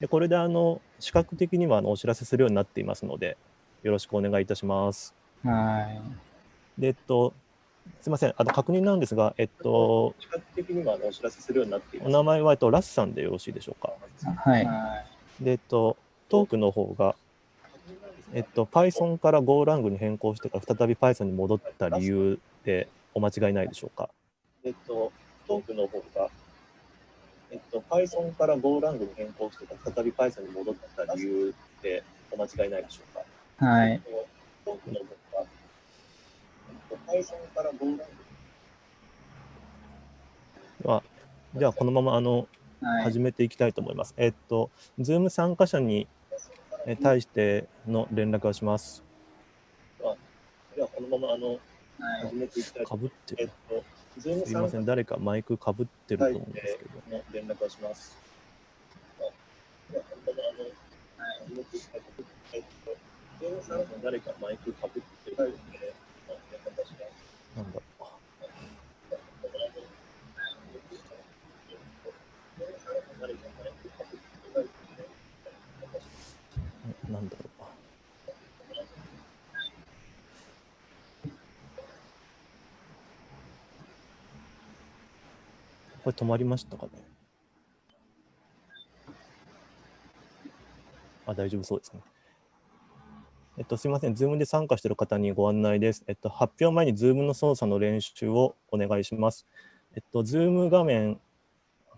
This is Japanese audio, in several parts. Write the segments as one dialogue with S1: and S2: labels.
S1: でこれであの視覚的にはあのお知らせするようになっていますので、よろしくお願いいたします。
S2: は
S1: い。で、えっと、すみません、あの確認なんですが、えっと、視覚的にはあのお知らせするようになっています。お名前は、えっと、ラスさんでよろしいでしょうか？
S2: はい。
S1: で、えっと、トークの方が、えっと、Python から GoLang に変更してから再び Python に戻った理由でお間違いないでしょうか？えっと、トークの方が、えっと、Python から GoLang に変更して再び Python に戻った理由でお間違いないでしょう
S2: か？はい。
S1: トークの方が、えっと、Python から GoLang では、じゃあこのままあの、はい、始めていきたいと思います。えっと、Zoom 参加者に対しての連絡をします。ではこのままあの、始めていきたいと思います。えっとすみません、誰かマイクかぶってると思うんですけど。連絡をします。誰かマイクかぶってるので、なんだろう。これ止まりましたかね？あ、大丈夫そうですね。えっと、すみません、Zoom で参加している方にご案内です。えっと、発表前に Zoom の操作の練習をお願いします。えっと、Zoom 画面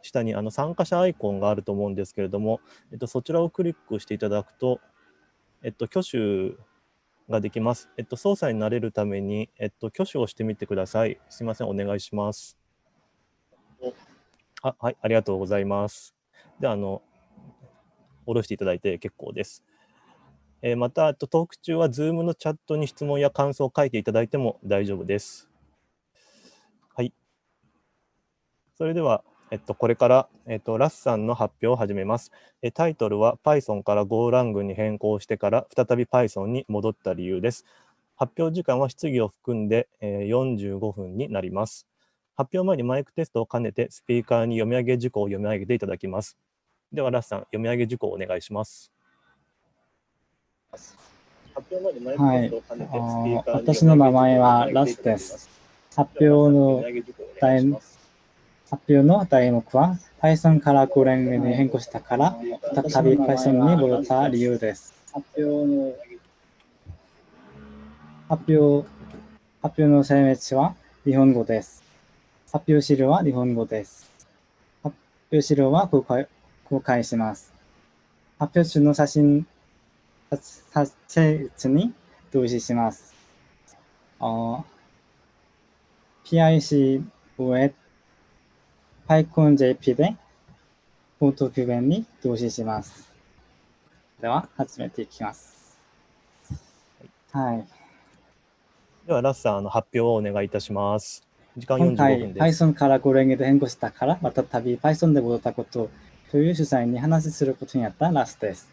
S1: 下にあの参加者アイコンがあると思うんですけれども、えっと、そちらをクリックしていただくと、えっと、挙手ができます。えっと、操作になれるために、えっと、挙手をしてみてください。すみません、お願いします。あはい、ありがとうございます。では、あの、下ろしていただいて結構です。えー、また、トーク中は Zoom のチャットに質問や感想を書いていただいても大丈夫です。はい。それでは、えっと、これから、えっと、ラスさんの発表を始めます。えタイトルは Python から GoLang に変更してから再び Python に戻った理由です。発表時間は質疑を含んで、えー、45分になります。発表前にマイクテストを兼ねてスピーカーに読み上げ事項を読み上げていただきます。では、ラスさん、読み上げ事項をお願いします。
S2: はい、私の名前はラスです。発表の題発表の題目は Python から Golang に変更したから再び Python に戻った理由です。発表の発表発表の声明は日本語です。発表資料は日本語です。発表資料は公開公開します。発表中の写真撮影に同時します。PIC 上 PyConJP でフォート救援に同時します。では、始めていきます。はい。
S1: では、ラスさん、あの発表をお願いいたします。
S2: 時間45分です。Python からゴレンゲで変更したから、また旅 Python で戻ったことという主催に話することになったラストです。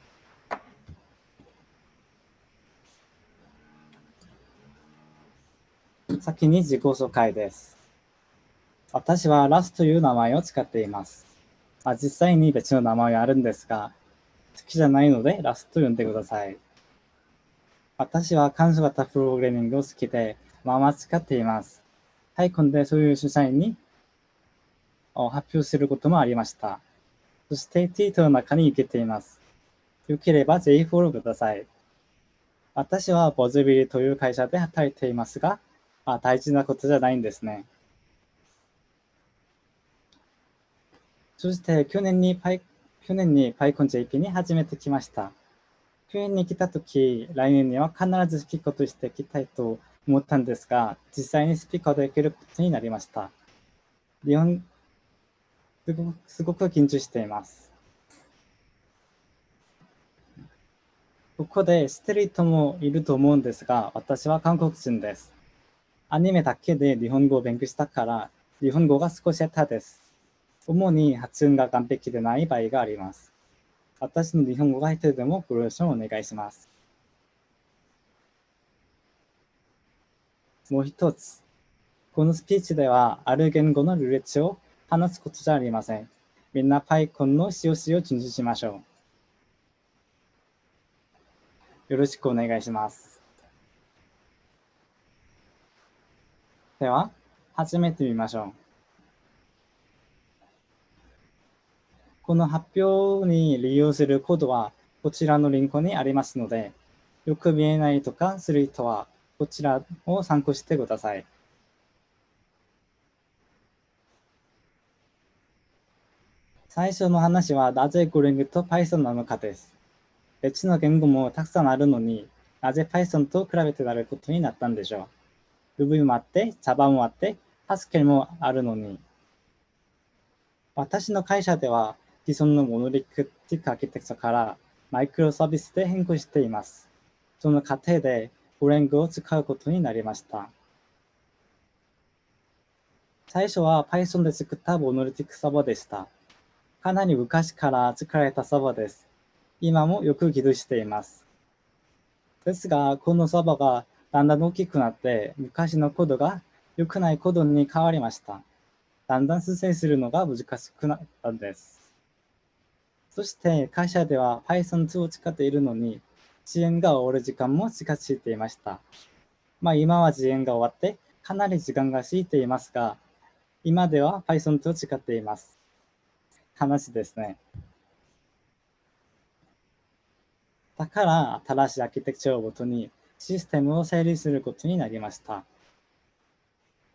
S2: 先に自己紹介です。私はラスという名前を使っています。あ実際に別の名前はあるんですが、好きじゃないのでラスと呼んでください。私は関数型プログラミングを好きで、まあまあ使っています。はい、今度そういう主催に発表することもありました。そしてツイートの中に受けています。よければぜひフォローください。私はボズビリという会社で働いていますが、あ大事なことじゃないんですね。そして去年にパイ去年に PyConJP に初めて来ました。去年に来たとき、来年には必ずスピーカーとして来たいと思ったんですが、実際にスピーカーできることになりました。日本、すごくすごく緊張しています。ここで知ってる人もいると思うんですが、私は韓国人です。アニメだけで日本語を勉強したから、日本語が少し下手です。主に発音が完璧でない場合があります。私の日本語が下手でもご了承お願いします。もう一つ。このスピーチでは、ある言語のルーレットを話すことじゃありません。みんな PyCon の COC を遵守しましょう。よろしくお願いします。では、始めてみましょう。この発表に利用するコードはこちらのリンクにありますので、よく見えないとかする人はこちらを参考してください。最初の話はなぜゴリングと Python なのかです。別の言語もたくさんあるのになぜ Python と比べてなることになったんでしょう。Ruby もあって、Java もあって、Haskell もあるのに。私の会社では既存のモノリックティックアーキテクチャからマイクロサービスで変更しています。その過程でゴレングを使うことになりました。最初は Python で作ったモノリティックサーバーでした。かなり昔から作られたサーバーです。今もよく起動しています。ですが、このサーバーがだんだん大きくなって、昔のコードが良くないコードに変わりました。だんだん推薦するのが難しくなったんです。そして会社では Python2 を使っているのに、遅延が終わる時間も近づいていました。まあ今は遅延が終わってかなり時間が過ぎていますが、今では Python2 を使っています。話ですね。だから新しいアーキテクチャをもとにシステムを整理することになりました。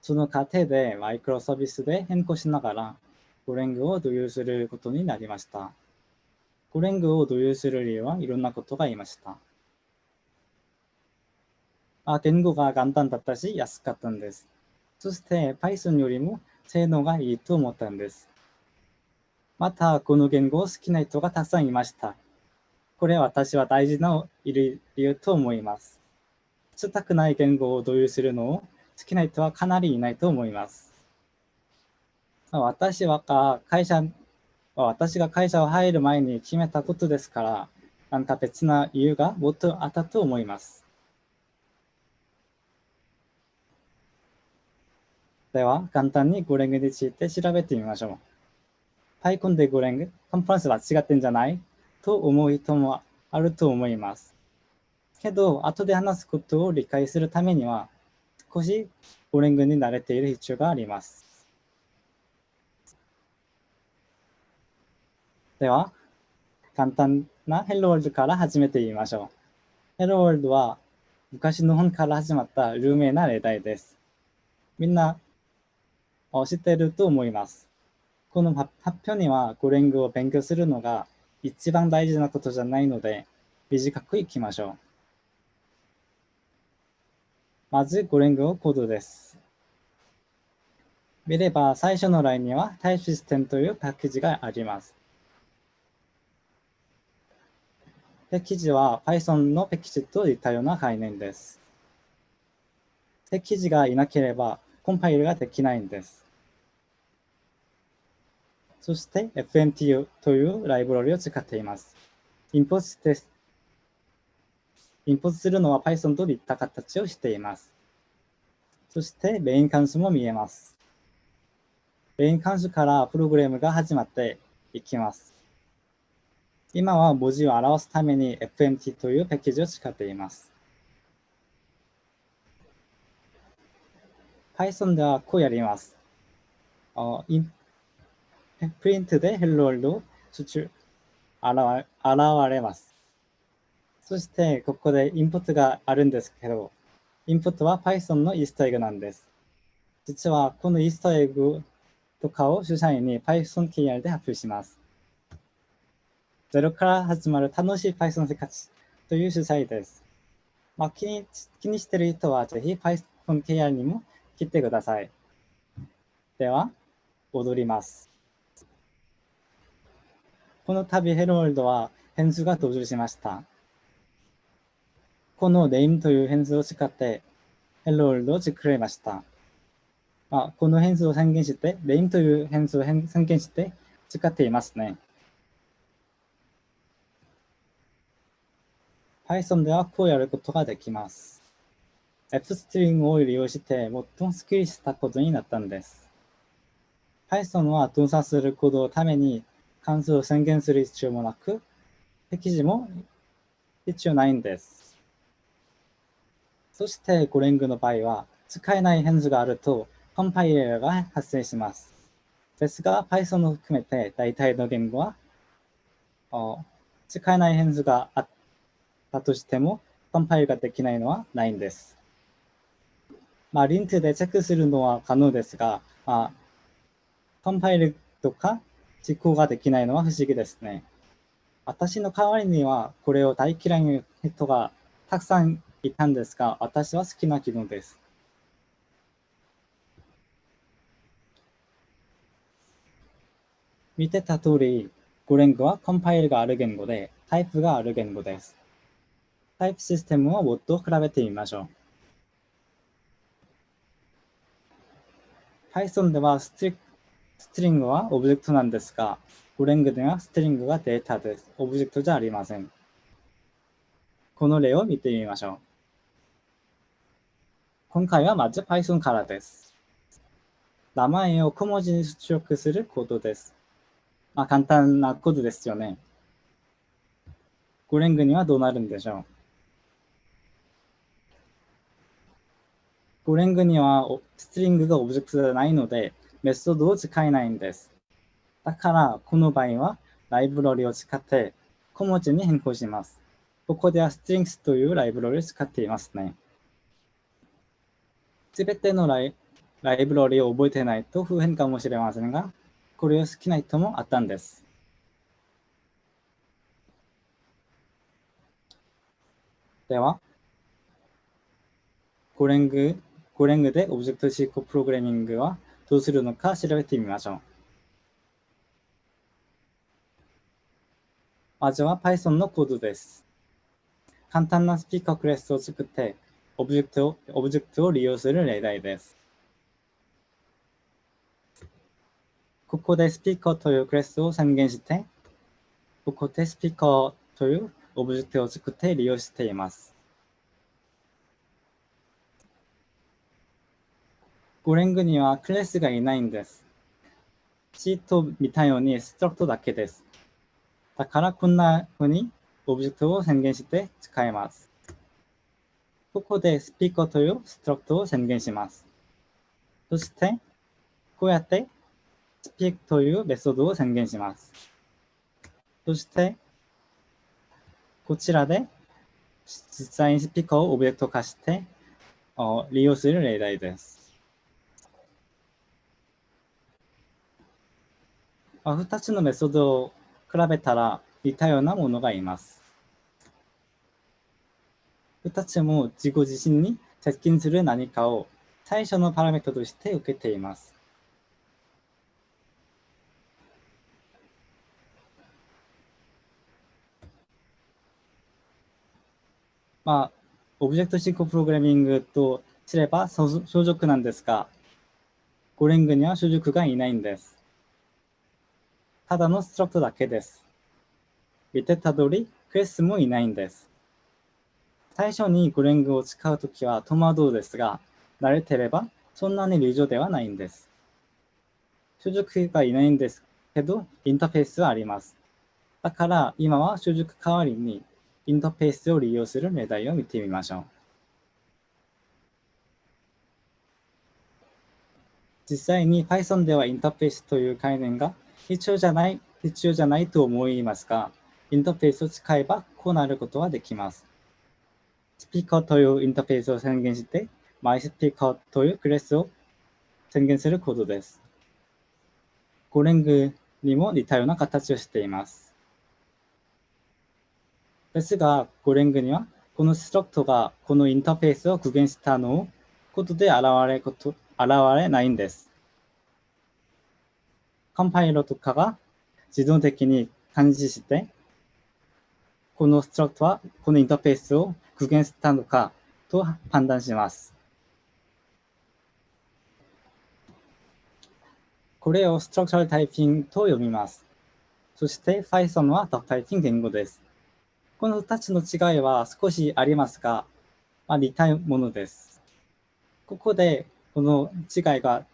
S2: その過程でマイクロサービスで変更しながらゴレングを導入することになりました。ゴレングを導入する理由はいろんなことが言いました。あ言語が簡単だったし安かったんです。そして Python よりも性能がいいと思ったんです。また、この言語を好きな人がたくさんいました。これは私は大事な理由と思います。したくない言語を導入するのを好きな人はかなりいないと思います。私は会社、私が会社を入る前に決めたことですから、なんか別な理由がもっとあったと思います。では、簡単にゴレングについて調べてみましょう。パイコンでゴレング、コンパランスは違ってんじゃない？と思う人もあると思います。けど、後で話すことを理解するためには、少しゴレングに慣れている必要があります。では、簡単な Hello World から始めてみましょう。Hello World は昔の本から始まった有名な例題です。みんな知っていると思います。この発表にはゴレングを勉強するのが一番大事なことじゃないので、短くいきましょう。まず、ゴレングをコードです。見れば、最初のラインには TypeSystem というパッケージがあります。パッケージは Python のパッケージといったような概念です。パッケージがいなければ、コンパイルができないんです。そして FMTU というライブラリを使っています。インポートです。インポートするのは Python といった形をしています。そしてメイン関数も見えます。メイン関数からプログラムが始まっていきます。今は文字を表すために FMT というパッケージを使っています。Python ではこうやります。プリントで Hello World 出現れます。そして、ここでインプットがあるんですけど、インプットは Python のイースターエグなんです。実は、このイースターエグとかを主催に Python KR で発表します。ゼロから始まる楽しい Python 生活という主催です。まあ、気に気にしている人はぜひ Python KR にも来てください。では、踊ります。この度ヘロールドは変数が登場しました。この name という変数を使ってヘロールドを作りました。まあ、この変数を宣言して、name という変数を宣言して使っていますね。Python ではこうやることができます。F ストリングを利用して最もスッキリしたことになったんです。Python は動作するコードのために関数を宣言する必要もなく、適時も必要ないんです。そしてゴレングの場合は使えない変数があるとコンパイラーが発生します。ですが Python を含めて大体の言語は使えない変数があってたとしてもコンパイルができないのはないんです。まあ、リンクでチェックするのは可能ですが、まあ、コンパイルとか実行ができないのは不思議ですね。私の代わりにはこれを大嫌いな人がたくさんいたんですが、私は好きな機能です。見てた通り、ゴレングはコンパイルがある言語で、タイプがある言語です。タイプシステムをもっと比べてみましょう。Python ではストリングはオブジェクトなんですが、ゴレングではストリングがデータです。オブジェクトじゃありません。この例を見てみましょう。今回はまず Python からです。名前を小文字に出力するコードです。まあ、簡単なコードですよね。ゴレングにはどうなるんでしょうゴレングにはストリングがオブジェクトじゃないので、メソッドを使えないんです。だから、この場合は、ライブラリを使って小文字に変更します。ここでは strings というライブラリを使っていますね。すべてのライライブラリを覚えてないと不変かもしれませんが、これを好きな人もあったんです。では、 Golang、Golang でオブジェクト指向プログラミングはどうするのか調べてみましょう。まずは Python のコードです。簡単なスピーカークラスを作って、オブジェクトをオブジェクトを利用する例題です。ここでスピーカーというクラスを宣言して、ここでスピーカーというオブジェクトを作って利用しています。 Golang にはクラスがいないんです。 C と似たように struct だけです。だからこんな風にオブジェクトを宣言して使えます。ここでスピーカーという struct を宣言します。そして、こうやってスピークというメソッドを宣言します。そして、こちらで実際にスピーカーをオブジェクト化して利用する例題です。2つのメソッドを比べたら似たようなものがいます。2つも自己自身に接近する何かを最初のパラメートとして受けています。まあ、オブジェクト進行プログラミングとすれば相続なんですが、ゴレングには所属がいないんです。ただのストラクだけです。見てた通り、クエスもいないんです。最初にゴレングを使うときは戸惑うですが、慣れてればそんなに流暢ではないんです。所属がいないんですけど、インターフェースはあります。だから今は所属代わりにインターフェースを利用する例題を見てみましょう。実際に Python ではインターフェースという概念が必要じゃない、必要じゃないと思いますが、インターフェースを使えばこうなることはできます。スピーカーというインターフェースを宣言して、MySpeaker というクレスを宣言するコードです。ゴレングにも似たような形をしています。ですが、ゴレングには、このストラクトがこのインターフェースを具現したのをことで現れこと、現れないんです。コンパイロとかが自動的に感知して、このストラクトはこのインターフェースを具現したのかと判断します。これをストラクチャルタイピングと読みます。そして Python はタイピング言語です。この2つの違いは少しありますが、まあ、似たものです。ここでこの違いが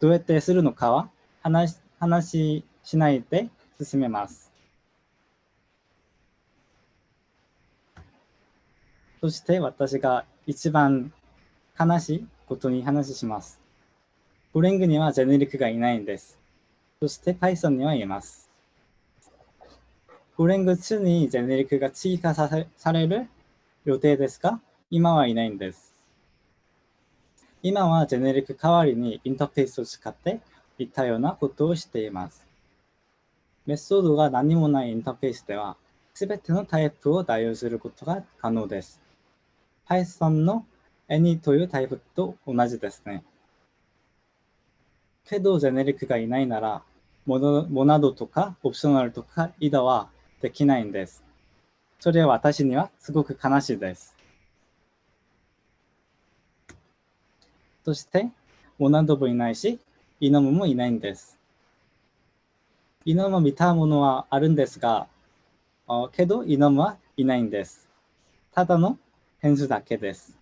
S2: どうやってするのかは話話しないで進めます。そして私が一番悲しいことに話します。ゴレングにはジェネリックがいないんです。そして Python にはいます。ゴレング2にジェネリックが追加される予定ですが、今はいないんです。今はジェネリック代わりにインターフェースを使っていったようなことをしています。メソッドが何もないインターフェースでは、すべてのタイプを代用することが可能です。Python の any というタイプと同じですね。けど、ジェネリックがいないなら、モナドとかオプショナルとかイダはできないんです。それは私にはすごく悲しいです。そして、モナドもいないし、イノムもいないんです。イノム見たものはあるんですが、けどイノムはいないんです。ただの変数だけです。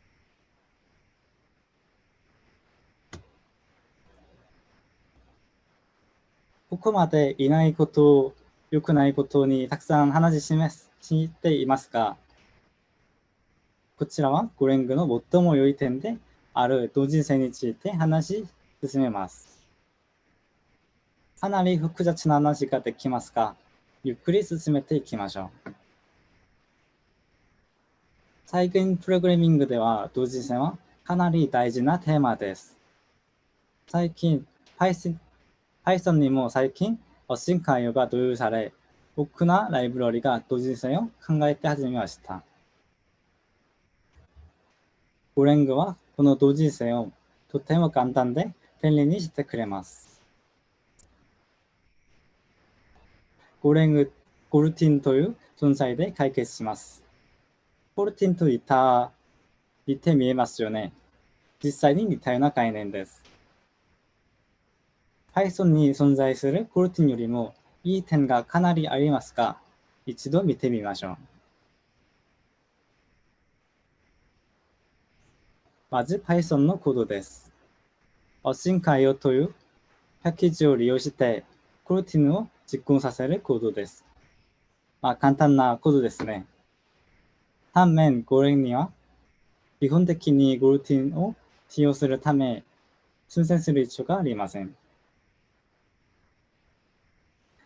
S2: ここまでいないことを、良くないことにたくさん話ししていますが、こちらはゴレングの最も良い点である同人性について話し進めます。かなり複雑な話ができますが、ゆっくり進めていきましょう。最近プログラミングでは同時性はかなり大事なテーマです。最近 Python, Python にも最近オシン関与が導入され、多くなライブラリが同時性を考えて始めました。ゴレングはこの同時性をとても簡単で便利にしてくれます。ゴレング、ゴルティンという存在で解決します。ゴルティンと似た、似て見えますよね。実際に似たような概念です。Python に存在するゴルティンよりもいい点がかなりありますが、一度見てみましょう。まず Python のコードです。オシンカイオというパッケージを利用して、コルティンを実行させるコードです。まあ、簡単なコードですね。反面、ゴレンには、基本的にゴルティンを使用するため、修正する必要がありません。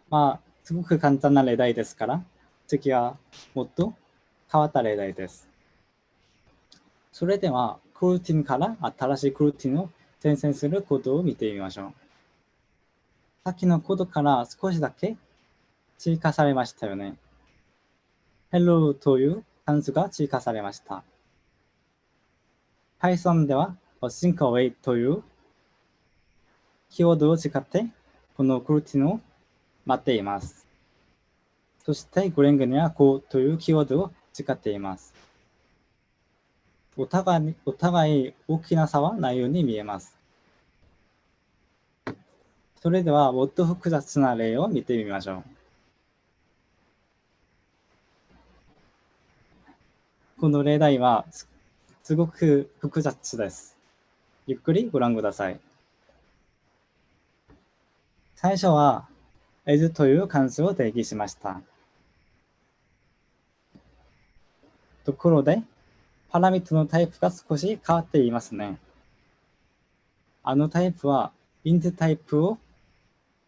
S2: まあ、すごく簡単な例題ですから、次はもっと変わった例題です。それでは、コルーティンから新しいコルーティンを転生するコードを見てみましょう。さっきのコードから少しだけ追加されましたよね。hello という関数が追加されました。Python では async await というキーワードを使ってこのクルティンを待っています。そしてグレングには go というキーワードを使っています。お互いお互い大きな差はないように見えます。それではもっと複雑な例を見てみましょう。この例題はすごく複雑です。ゆっくりご覧ください。最初は as という関数を定義しました。ところで、パラミットのタイプが少し変わっていますね。あのタイプは int タイプを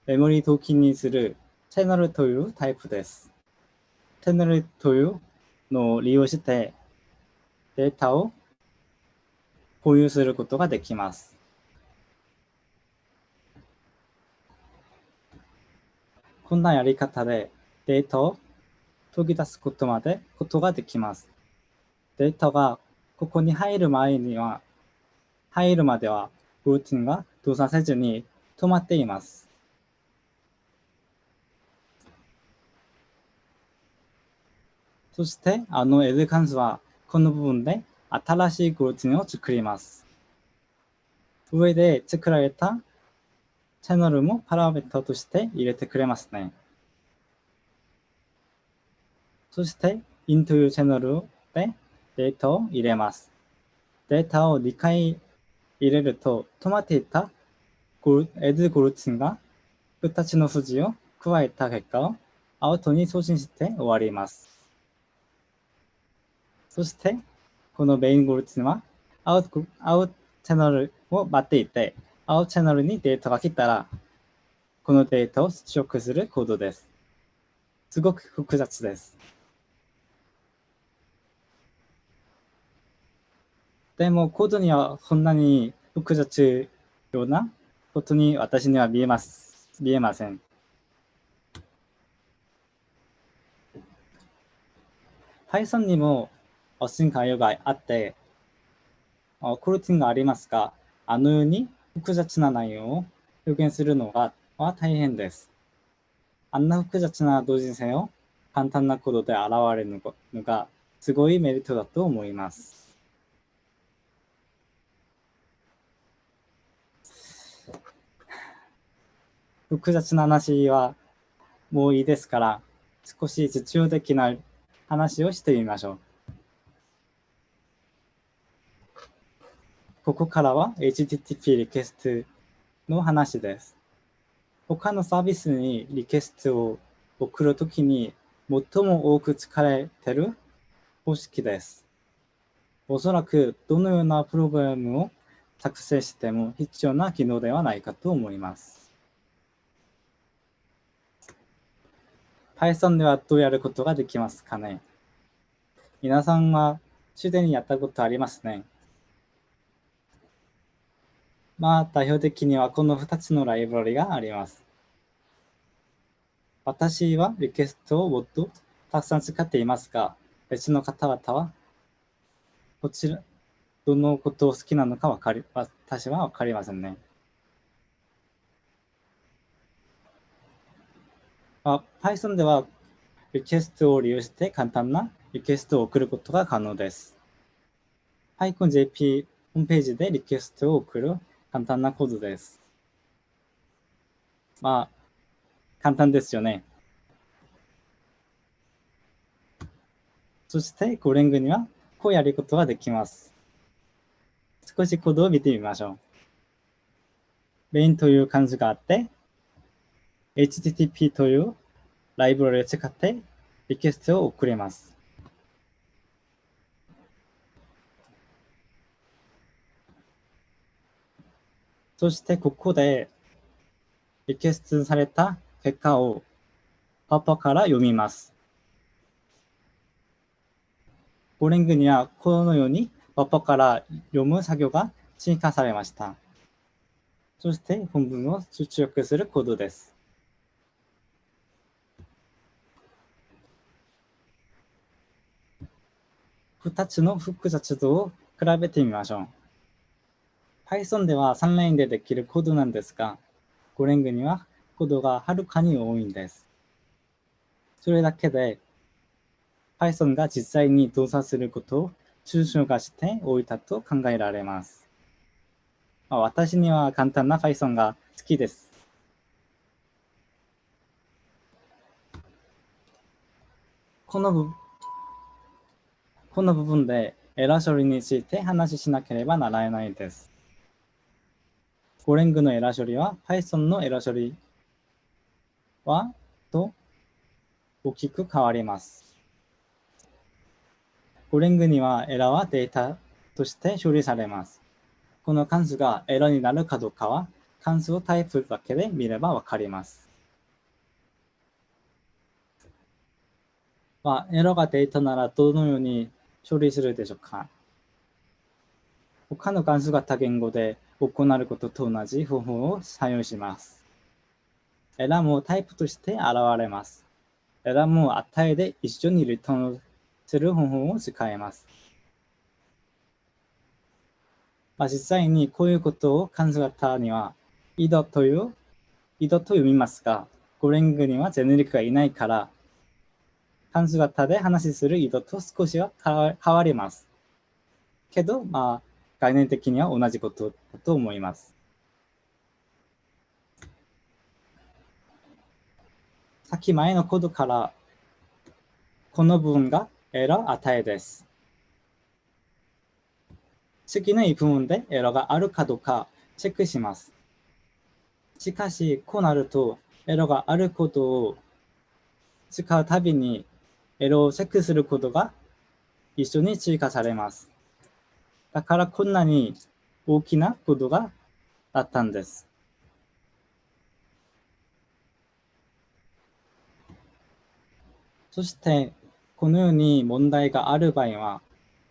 S2: メモリーキにするチャンネルというタイプです。チャンネルというのを利用してデータを保有することができます。こんなやり方でデータを研ぎ出すことまでことができます。データがここに入る前には、入るまではルーティンが動作せずに止まっています。そして、あの L 関数はこの部分で新しいグルーティンを作ります。上で作られたチャンネルもパラメータとして入れてくれますね。そして、in というチャンネルでデータを入れます。データを2回入れると止まっていた L グルーティンが2つの数字を加えた結果をアウトに送信して終わります。そして、このメインゴルツはアウトアウトチャンネルを待っていて、アウトチャンネルにデータが来たら、このデータを出力するコードです。すごく複雑です。でも、コードにはそんなに複雑ようなことに私には見えます。見えません。Python にも進化用があって、コルティンがありますが、あのように複雑な内容を表現するのがは大変です。あんな複雑な同時性を簡単なコードで現れるのがすごいメリットだと思います。複雑な話はもういいですから、少し実用的な話をしてみましょう。ここからは HTTP リクエストの話です。他のサービスにリクエストを送るときに最も多く使われている方式です。おそらくどのようなプログラムを作成しても必要な機能ではないかと思います。Python ではどうやることができますかね？皆さんはすでにやったことありますね。まあ、代表的にはこの2つのライブラリがあります。私はリクエストをもっとたくさん使っていますが、別の方々はこちら、どのことを好きなのかわかり、私はわかりませんね。あ Python ではリクエストを利用して簡単なリクエストを送ることが可能です。PyConJP ホームページでリクエストを送る簡単なコードです。まあ、簡単ですよね。そして、ゴレングにはこうやることができます。少しコードを見てみましょう。メインという漢字があって、HTTP というライブラリを使ってリクエストを送れます。そしてここでリクエストされた結果をパパから読みます。ボーリングにはこのようにパパから読む作業が追加されました。そして本文を出力するコードです。2つの複雑度を比べてみましょう。Python では3ラインでできるコードなんですが、Golang にはコードがはるかに多いんです。それだけで Python が実際に動作することを抽象化しておいたと考えられます。まあ、私には簡単な Python が好きです。この部この部分でエラー処理について話しなければならないです。ゴレングのエラー処理は Python のエラー処理はと大きく変わります。ゴレングにはエラーはデータとして処理されます。この関数がエラーになるかどうかは関数をタイプだけで見ればわかります。まあ、エラーがデータならどのように処理するでしょうか他の関数型言語で行うことと同じ方法を採用します。エラーもタイプとして現れます。エラーも値で一緒にリターンする方法を使います。まあ、実際にこういうことを関数型には、井戸という、井戸と読みますが、ゴレングにはジェネリックがいないから、関数型で話する意図と少しは変わります。けど、まあ、概念的には同じことだと思います。さっき前のコードから、この部分がエラー値です。次の部分でエラーがあるかどうかチェックします。しかし、こうなると、エラーがあることを使うたびにエロをチェックすることが一緒に追加されます。だからこんなに大きなことがあったんです。そして、このように問題がある場合は、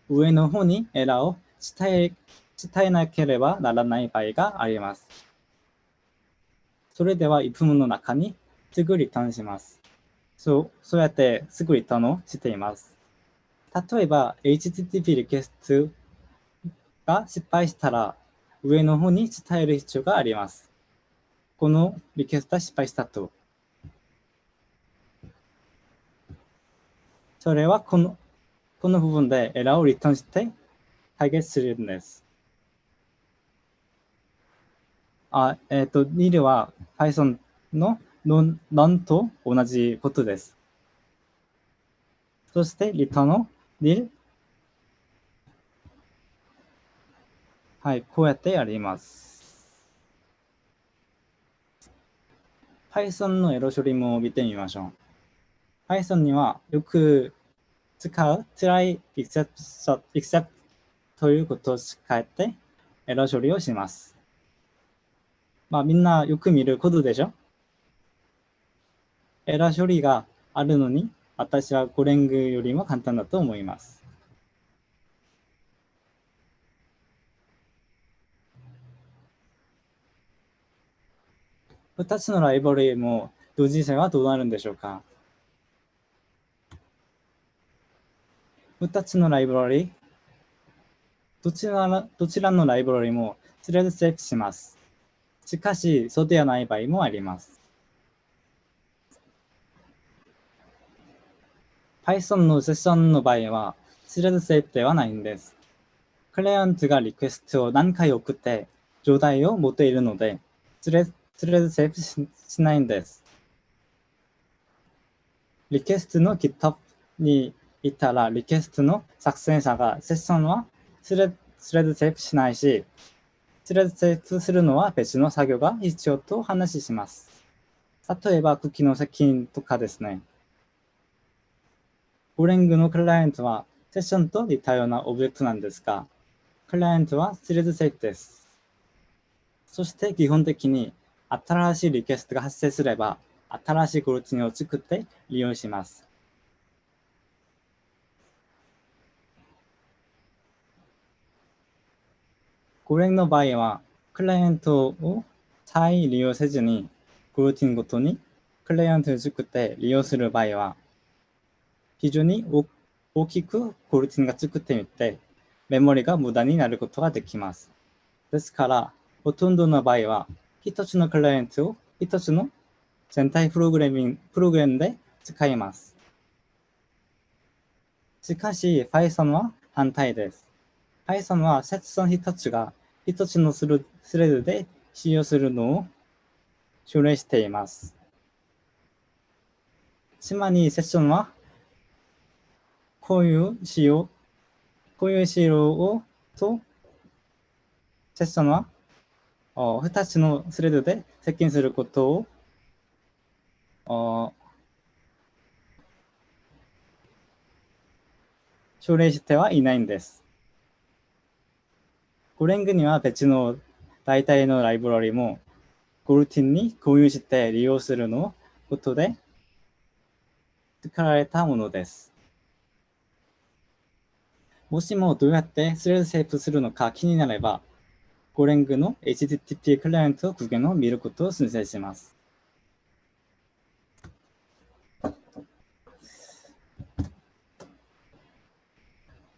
S2: 上の方にエラーを伝え伝えなければならない場合があります。それでは、if の中にすぐリターンします。そう、そうやってすぐリターンをしています。例えば、HTTP リクエストが失敗したら、上の方に伝える必要があります。このリクエストは失敗したと。それはこのこの部分でエラーをリターンして解決するんです。あ、えっ、ー、と、nil は Python の none と同じことです。そして、リターンの nil はい、こうやってやります。Python のエロ処理も見てみましょう。Python にはよく使う try except, except ということを使ってエロ処理をします。まあみんなよく見ることでしょエラ処理があるのに私はゴレングよりも簡単だと思います。2つのライブラリも同時性はどうなるんでしょうか？2つのライブラリどちらどちらのライブラリもスレッドセーフします。しかし、そうではない場合もあります。Python のセッションの場合は、スレッドセーフではないんです。クライアントがリクエストを何回送って状態を持っているので、スレスレッドセーフしないんです。リクエストの GitHub に行ったら、リクエストの作成者がセッションはスレッドセーフしないし、スレッドセーフするのは別の作業が必要と話します。例えば、クッキーの接近とかですね。 Golang のクライアントはセッションと似たようなオブジェクトなんですが、クライアントはスレッドセーフです。そして基本的に新しいリクエストが発生すれば、新しい goroutine を作って利用します。これの場合は、クライアントを再利用せずに、ゴルティンごとにクライアントを作って利用する場合は、非常に大きくゴルティンが作ってみて、メモリが無駄になることができます。ですから、ほとんどの場合は、一つのクライアントを一つの全体プログラミング、プログラムで使います。しかし、Python は反対です。Python はセッション一つが一つのスレッドで使用するのを奨励しています。つまり、セッションは、こういう仕様、こういう仕様をと、セッションは、2つのスレッドで接近することを、奨励してはいないんです。ゴレングには別の代替のライブラリもゴルティンに共有して利用するのことで作られたものです。もしもどうやってスレッドセーブするのか気になれば、ゴレングの HTTP クライアント具現を見ることを推薦します。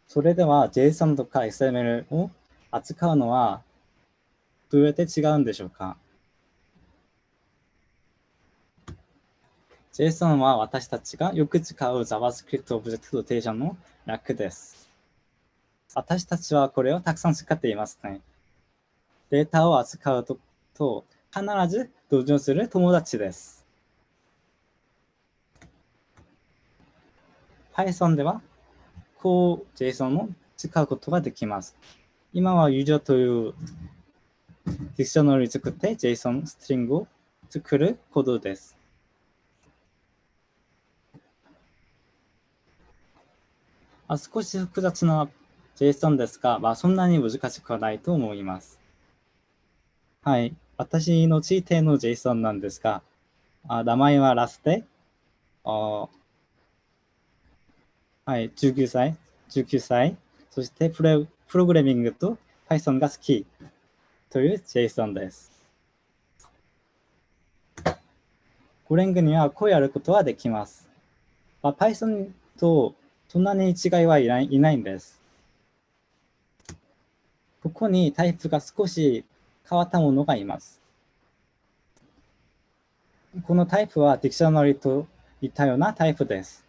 S2: それでは JSON とか XML を扱うのはどうやって違うんでしょうか ?JSON は私たちがよく使う JavaScript オブジェクトテーションの楽です。私たちはこれをたくさん使っていますね。データを扱うとと必ず同情する友達です。Python ではこう JSON を使うことができます。今はユーザーというディクショナリ作って JSON ストリングを作るコードです。あ少し複雑な JSON ですが、まあ、そんなに難しくはないと思います。はい。私の地点の JSON なんですが、あ名前はラステ、あはい、19歳、19歳、そしてプロプログラミングと Python が好きという JSON です。ゴレングにはこうやることはできます。まあ、Python とそんなに違いはいないいないんです。ここにタイプが少し変わったものがいます。このタイプはディクショナリといったようなタイプです。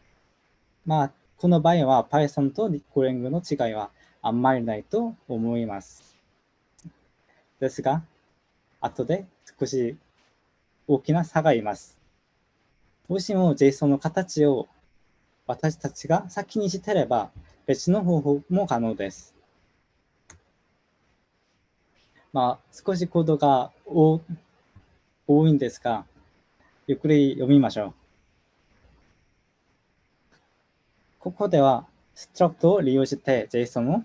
S2: まあ、この場合は Python とゴレングの違いはあんまりないと思います。ですが、後で少し大きな差がいます。もしも JSON の形を私たちが先にしてれば別の方法も可能です。まあ、少しコードが多いんですが、ゆっくり読みましょう。ここでは、ストラクトを利用して JSON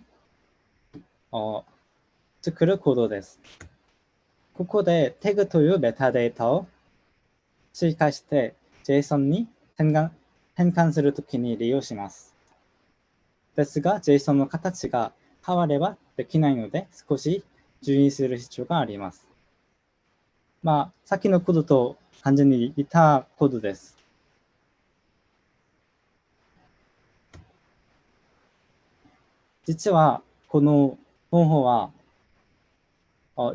S2: を作るコードです。ここで tag というメタデータを追加して JSON に変換変換するときに利用します。ですが、JSON の形が変わればできないので、少し注意する必要があります。まあ、さっきのコードと完全に似たコードです。実は、この方法は、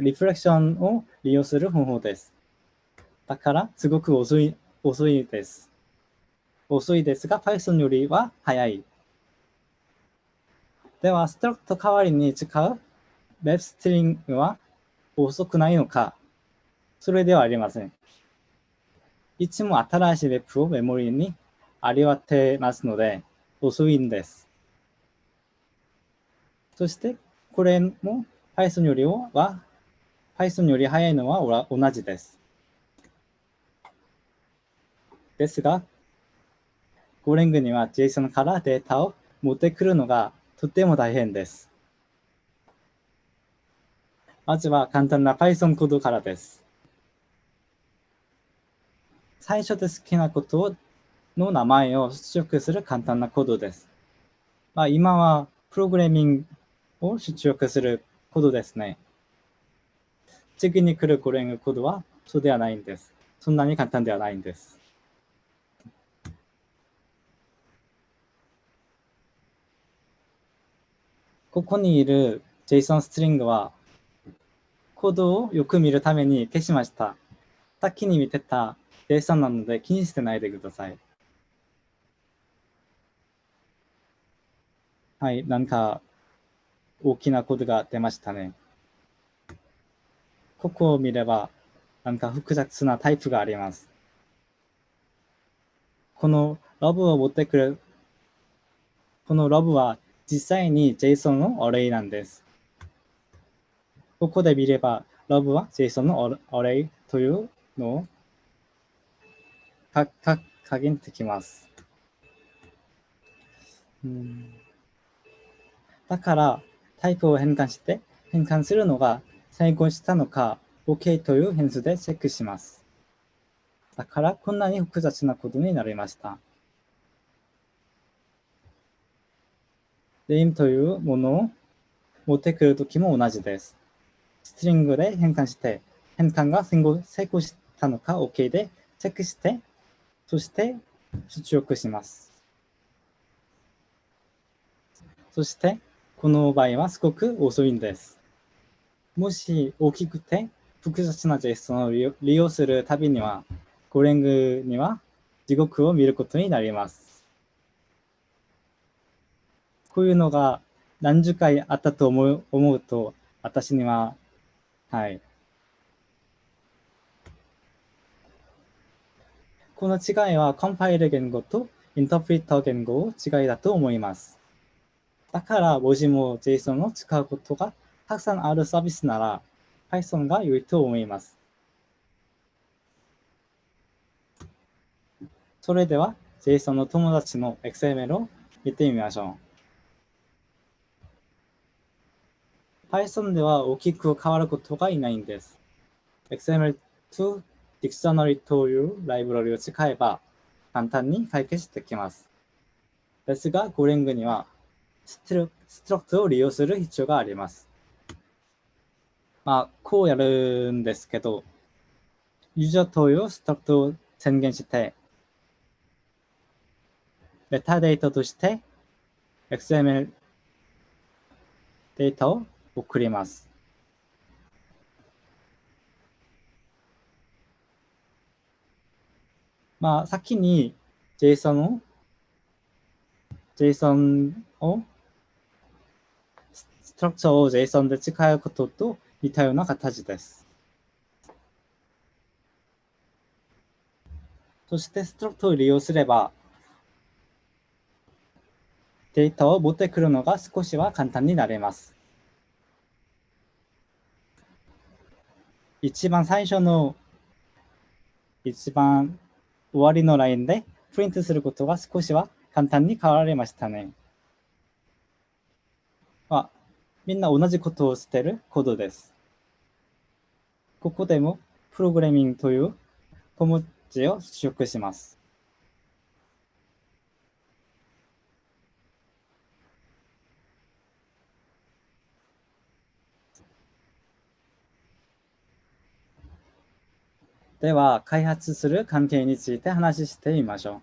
S2: リフレクションを利用する方法です。だから、すごく遅い遅いです。遅いですが、Python よりは早い。では、ストラクト代わりに使う Web ストリングは遅くないのかそれではありません。いつも新しい Web をメモリにありわてますので、遅いんです。そして、これも Python よりは、Python より早いのは同じです。ですが、ゴレングには JSON からデータを持ってくるのがとても大変です。まずは簡単な Python コードからです。最初で好きなことの名前を出力する簡単なコードです。まあ、今はプログラミングを出力するコードですね。次に来るゴレングコードはそうではないんです。そんなに簡単ではないんです。ここにいる JSON ストリングは、コードをよく見るために消しました。さっきに見てた JSON なので気にしてないでください。はい、なんか大きなコードが出ましたね。ここを見れば、なんか複雑なタイプがあります。このロブを持ってくる、このロブは実際に JSON のアレイなんです。ここで見れば、ロブは JSON のアレイというのをかか加減できます。うんだから、タイプを変換して、変換するのが成功したのか、OK という変数でチェックします。だから、こんなに複雑なことになりました。レインというものを持ってくるときも同じです。ストリングで変換して、変換が成功したのか OK でチェックして、そして出力します。そして、この場合はすごく遅いんです。もし大きくて複雑な JSON を利用するたびには、ゴレングには地獄を見ることになります。こういうのが何十回あったと思う思うと、私には、はい。この違いはコンパイル言語とインタープリッター言語の違いだと思います。だから文字も JSON を使うことがたくさんあるサービスなら Python が良いと思います。それでは JSON の友達の XML を見てみましょう。Python では大きく変わることがいないんです。XML to Dictionary というライブラリを使えば簡単に解決できます。ですが、ゴレングにはストラクトを利用する必要があります。まあ、こうやるんですけど、ユーザー投与ストラクトを宣言して、メタデータとして XML データを送ります。まあ、先に JSON を JSON をストラクチャーを JSON で使うことと似たような形です。そしてストラクトを利用すればデータを持ってくるのが少しは簡単になります。一番最初の一番終わりのラインでプリントすることが少しは簡単に変わられましたね。あ、みんな同じことをしているコードです。ここでもプログラミングという小文字を取得します。では、開発する関係について話してみましょ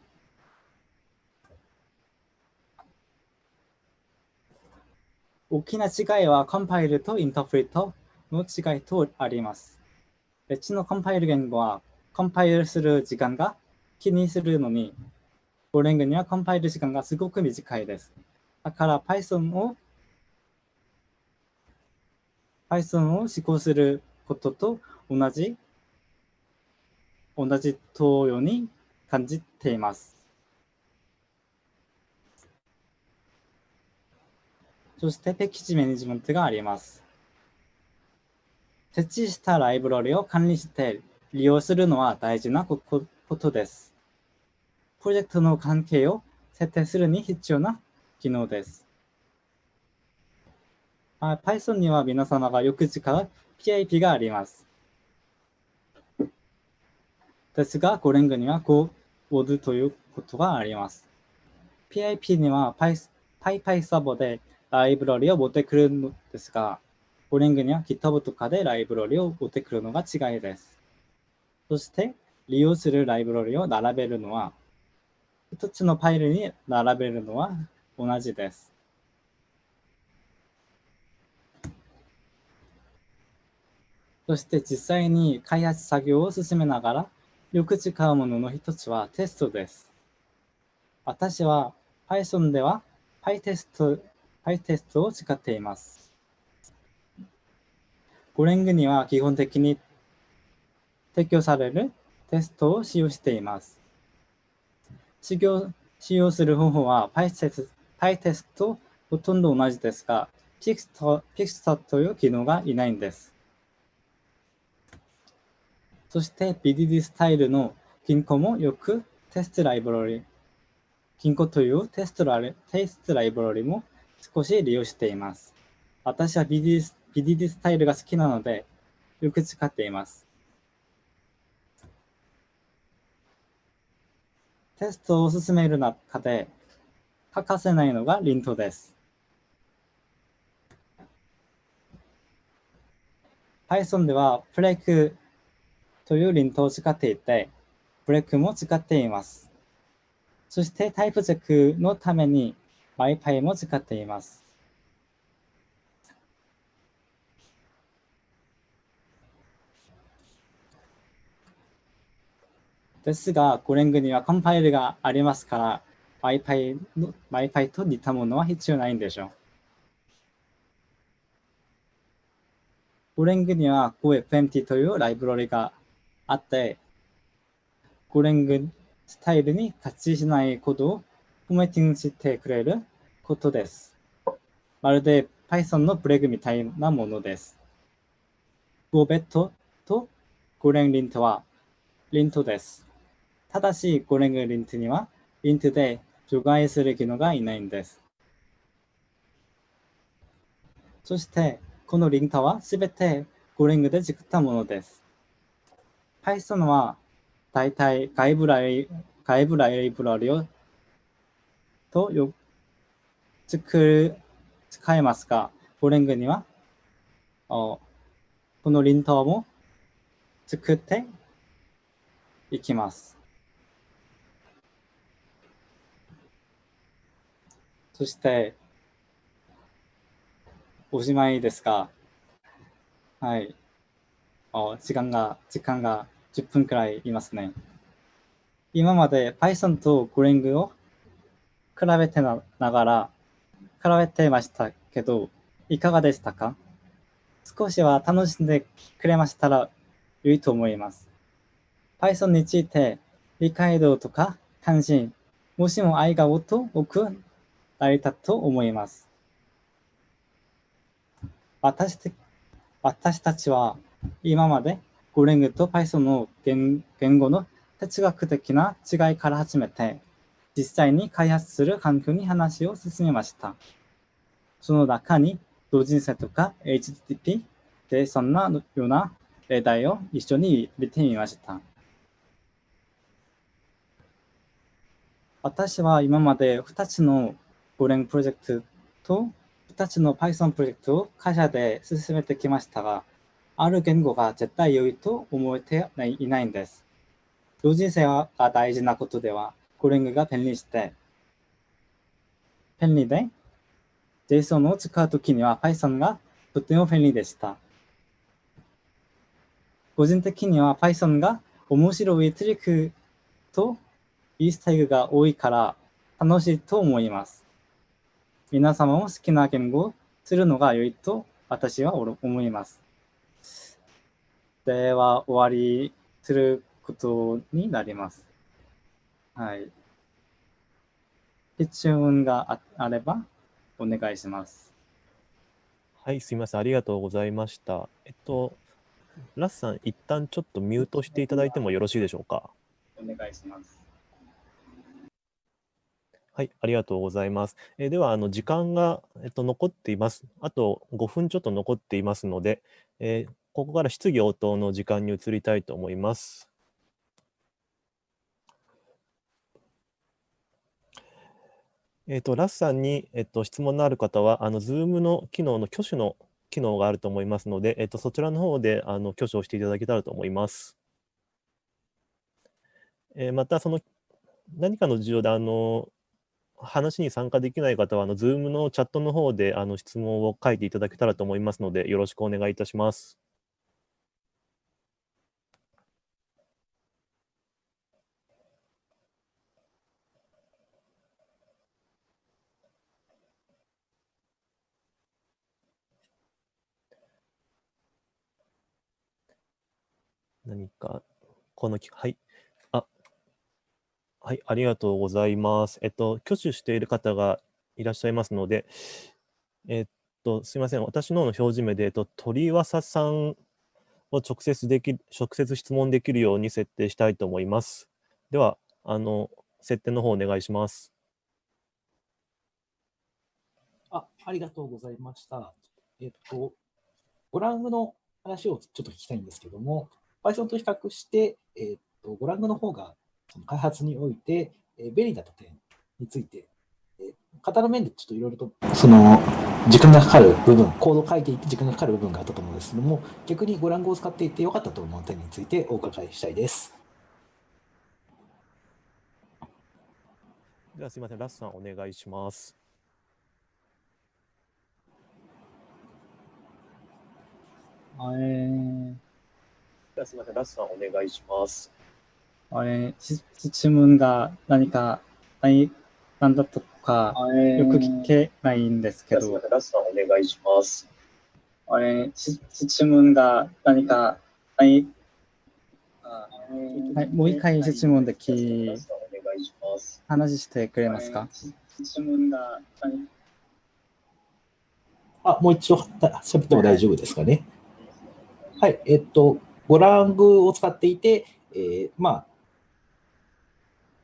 S2: う。大きな違いはコンパイルとインタープリットの違いとあります。別のコンパイル言語はコンパイルする時間が気にするのに、ゴレングにはコンパイル時間がすごく短いです。だから Python を Python を施行することと同じ同じ投与に感じています。そしてペキジマネジメントがあります。設置したライブラリを管理して利用するのは大事なことです。プロジェクトの関係を設定するに必要な機能です。Python には皆様がよく使う PIP があります。ですが、ゴレングには Go ウォードということがあります。PIP には PyPy サボでライブラリを持ってくるのですが、ゴレングには GitHub とかでライブラリを持ってくるのが違いです。そして、利用するライブラリを並べるのは、一つのファイルに並べるのは同じです。そして実際に開発作業を進めながらよく使うものの一つはテストです。私は Python では PyTest, PyTest を使っています。ゴレングには基本的に提供されるテストを使用しています。使用使用する方法は PyTest, PyTest とほとんど同じですが、Pixar という機能がいないんです。そして BDD スタイルの銀行もよくテストライブラリ、銀行というテストラテストライブラリも少し利用しています。私は BDD, BDD スタイルが好きなのでよく使っています。テストを進める中で欠かせないのがリントです。Python ではフレークというリントを使っていて、ブレックも使っています。そしてタイプチェックのために MyPy も使っています。ですが、ゴレングにはコンパイルがありますから、MyPy, の MyPy と似たものは必要ないんでしょう。ゴレングには GoFMT というライブラリがあって、ゴレングスタイルに合致しないコードをフォーマティングしてくれることです。まるで Python のブレグみたいなものです。GoBet とゴレンリントはリントです。ただし、ゴレングリントにはリントで除外する機能がいないんです。そして、このリンタはすべてゴレングで作ったものです。Python は大体外部ライ外部ライブラリをとよ作る使えますが、ゴレングにはこのリンターも作っていきます。そして、おしまいですが、はい。時間が、時間が10分くらいいますね。今まで Python と Golang を比べてながら、比べてましたけど、いかがでしたか？少しは楽しんでくれましたら良いと思います。Python について理解度とか関心、もしも愛が多くなりたと思います。私私たちは今までゴレングと Python の言語の哲学的な違いから始めて、実際に開発する環境に話を進めました。その中に同人性とか HTTP でそんなような例題を一緒に見てみました。私は今まで2つのゴレンプロジェクトと2つの Python プロジェクトを会社で進めてきましたが、ある言語が絶対良いと思えていないんです。同人性が大事なことでは、コリングが便利して、便利で、JSON を使うときには Python がとても便利でした。個人的には Python が面白いトリックとイースタイグが多いから楽しいと思います。皆様も好きな言語をするのが良いと私は思います。では、終わりすることになります。はい。質問があればお願いします。
S1: はい、すみません。ありがとうございました。えっと、ラスさん、一旦ちょっとミュートしていただいてもよろしいでしょうか？
S2: お願いします。
S1: はい、ありがとうございます。えー、では、あの時間が、えっと、残っています。あと5分ちょっと残っていますので、えー、ここから質疑応答の時間に移りたいと思います。えっ、と、ラスさんに、えっ、と、質問のある方は、あの、Zoom の機能の挙手の機能があると思いますので、えっ、と、そちらの方で、あの、挙手をしていただけたらと思います。えまた、その、何かの事情で、あの、話に参加できない方は、あの、Zoom のチャットの方で、あの、質問を書いていただけたらと思いますので、よろしくお願いいたします。何か、この、はい。あはい、ありがとうございます。えっと、挙手している方がいらっしゃいますので、えっと、すみません。私のの表示名で、えっと、鳥わさんを直接でき、直接質問できるように設定したいと思います。では、あの、設定の方お願いします。
S3: あ、ありがとうございました。えっと、ゴラングの話をちょっと聞きたいんですけども、Python と比較して、えっと、ゴラングの方がその開発において、えー、便利だった点について、えー、型の面でちょっといろいろと、その、時間がかかる部分、コードを書いていて時間がかかる部分があったと思うんですけども、逆にゴランゴを使っていてよかったと思う点についてお伺いしたいです。
S1: ではすみません、ラスさんお願いします。
S2: えー、
S1: すみません、ラスさんお願いします。
S2: あれ、質問が何か、何、なんだとか、よく聞けないんですけど。
S1: ラスさんお願いします。
S2: あれ、質問が何か、何、はい、もう一回質問でき、話してくれますか？質問が何？
S3: あ、もう一度喋っても大丈夫ですかね。はい、えっと、ゴラングを使っていて、えー、まあ、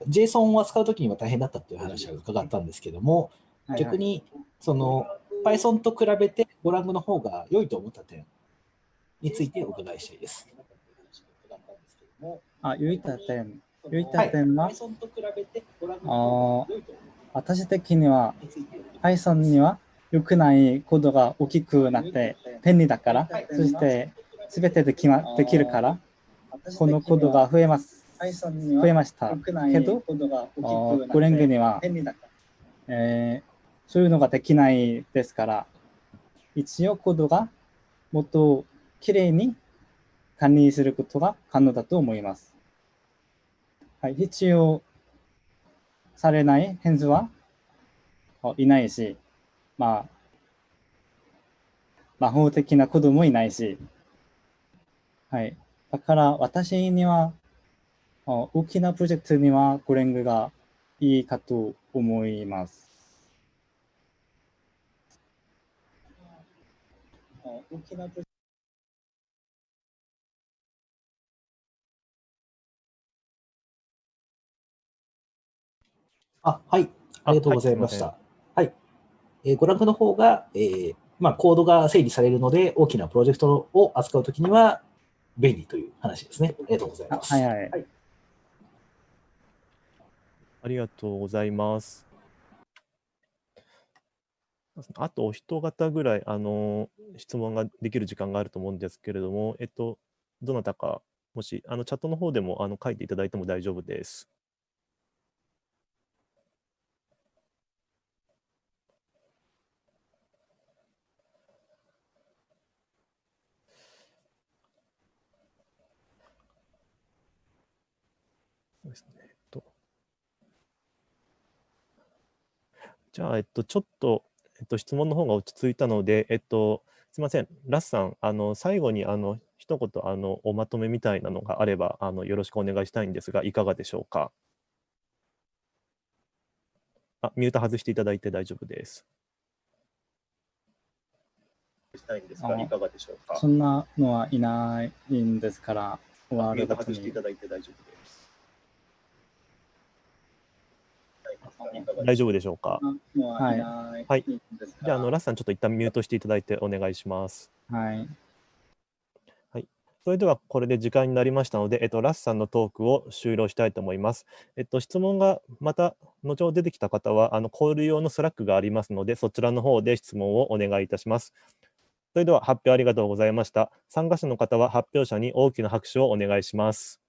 S3: JSON を扱うときには大変だったという話を伺ったんですけども、逆に、その、Python と比べてゴラングの方が良いと思った点についてお伺いしたいです。
S2: あ、良い点。良い点は、
S3: 良いと思っ
S2: 私的には Python には良くないコードが大きくなって便利だから、そして全てでき,、ま、できるから、このコードが増えます。増えました。けど、ゴレングには、えーそういうのができないですから、一応コードがもっときれいに管理することが可能だと思います。はい、必要されない変数はあいないし、まあ、魔法的なコードもいないし、はい。だから私には、あ大きなプロジェクトにはゴレングがいいかと思います。あ大きなプロ
S3: あ、はい。ありがとうございまし
S1: は
S3: た。はい。えー、ゴラングの方が、えーまあ、コードが整理されるので、大きなプロジェクトを扱うときには便利という話ですね。ありがとうござい
S2: あ
S3: ます。
S2: はいはい。
S3: はい
S1: ありがとうございます。あとお一方ぐらい、あの質問ができる時間があると思うんですけれども、えっと、どなたか、もし、あのチャットの方でもあの書いていただいても大丈夫です。そうですね。えっと、じゃあ、えっと、ちょっと、えっと、質問の方が落ち着いたので、えっと、すみません、ラスさん、あの最後にあの一言あのおまとめみたいなのがあればあの、よろしくお願いしたいんですが、いかがでしょうか？あ、ミュート外していただいて大丈夫です。したいんです
S2: がい
S1: かがでしょう
S2: そんなのはいないんですから、終わるごとに。
S1: だいて大丈夫です。大丈夫でしょうか？
S2: はい。
S1: はいじゃあ、あのラスさん、ちょっと一旦ミュートしていただいてお願いします。
S2: はい。
S1: それではこれで時間になりましたので、えっと、ラスさんのトークを終了したいと思います。えっと、質問がまた後ほど出てきた方は、あのコール用の Slack がありますので、そちらの方で質問をお願いいたします。それでは発表ありがとうございました。参加者の方は発表者に大きな拍手をお願いします。